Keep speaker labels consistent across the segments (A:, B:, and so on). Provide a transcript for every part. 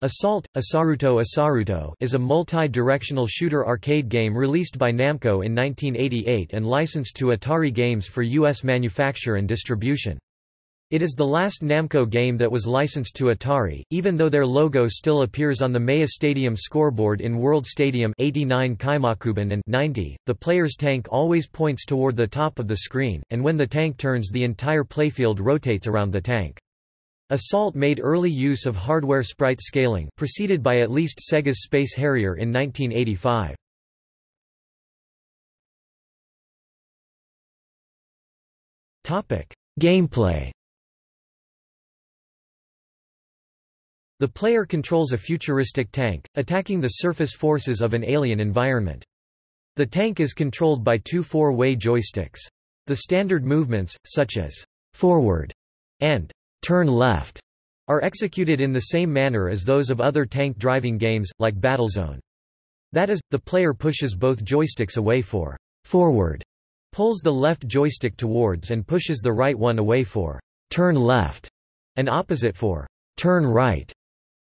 A: Assault, Asaruto Asaruto is a multi-directional shooter arcade game released by Namco in 1988 and licensed to Atari Games for U.S. manufacture and distribution. It is the last Namco game that was licensed to Atari, even though their logo still appears on the Maya Stadium scoreboard in World Stadium 89 Kaimakuban and 90. The player's tank always points toward the top of the screen, and when the tank turns the entire playfield rotates around the tank. Assault made early use of hardware sprite scaling preceded by at least Sega's Space Harrier in 1985. Gameplay The player controls a futuristic tank, attacking the surface forces of an alien environment. The tank is controlled by two four-way joysticks. The standard movements, such as forward and turn left are executed in the same manner as those of other tank driving games, like Battlezone. That is, the player pushes both joysticks away for forward, pulls the left joystick towards and pushes the right one away for turn left, and opposite for turn right.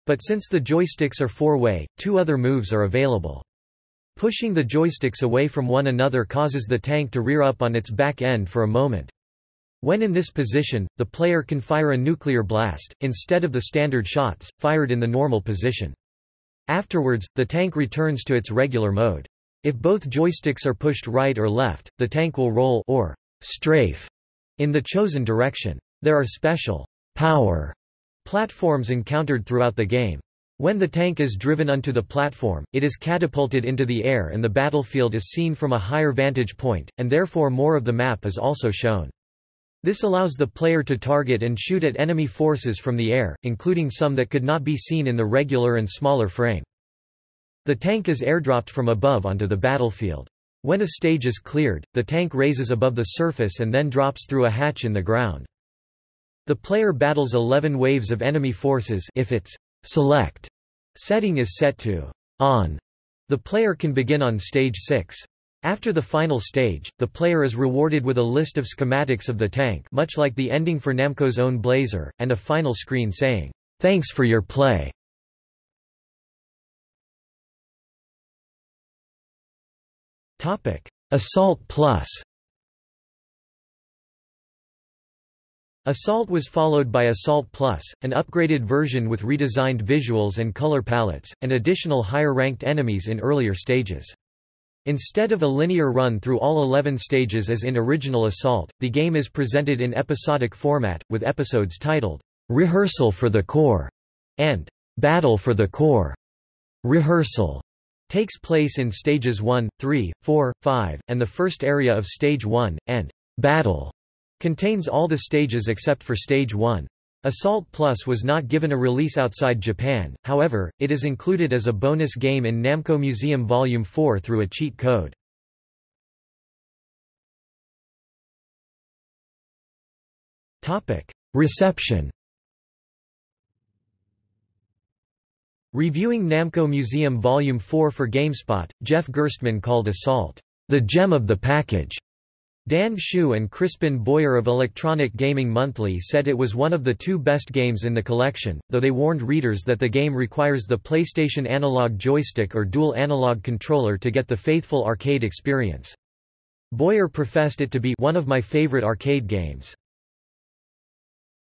A: But since the joysticks are four-way, two other moves are available. Pushing the joysticks away from one another causes the tank to rear up on its back end for a moment. When in this position, the player can fire a nuclear blast, instead of the standard shots, fired in the normal position. Afterwards, the tank returns to its regular mode. If both joysticks are pushed right or left, the tank will roll or strafe in the chosen direction. There are special power platforms encountered throughout the game. When the tank is driven onto the platform, it is catapulted into the air and the battlefield is seen from a higher vantage point, and therefore more of the map is also shown. This allows the player to target and shoot at enemy forces from the air, including some that could not be seen in the regular and smaller frame. The tank is airdropped from above onto the battlefield. When a stage is cleared, the tank raises above the surface and then drops through a hatch in the ground. The player battles 11 waves of enemy forces if its select setting is set to on. The player can begin on stage 6. After the final stage, the player is rewarded with a list of schematics of the tank much like the ending for Namco's own Blazer, and a final screen saying, "'Thanks for your play". Assault Plus Assault was followed by Assault Plus, an upgraded version with redesigned visuals and color palettes, and additional higher-ranked enemies in earlier stages. Instead of a linear run through all 11 stages as in original Assault, the game is presented in episodic format, with episodes titled, "'Rehearsal for the Core' and "'Battle for the Core'. Rehearsal takes place in stages 1, 3, 4, 5, and the first area of stage 1, and "'Battle' contains all the stages except for stage 1. Assault Plus was not given a release outside Japan, however, it is included as a bonus game in Namco Museum Volume 4 through a cheat code. Reception Reviewing Namco Museum Volume 4 for GameSpot, Jeff Gerstmann called Assault, "...the gem of the package." Dan Hsu and Crispin Boyer of Electronic Gaming Monthly said it was one of the two best games in the collection, though they warned readers that the game requires the PlayStation analog joystick or dual analog controller to get the faithful arcade experience. Boyer professed it to be one of my favorite arcade games.